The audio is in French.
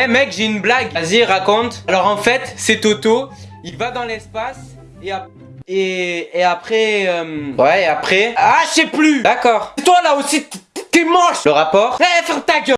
Eh mec, j'ai une blague. Vas-y, raconte. Alors en fait, c'est Toto. Il va dans l'espace et, après... euh, Ouais, et après... Ah, je sais plus D'accord. Toi là aussi, t'es moche Le rapport Eh, ferme ta gueule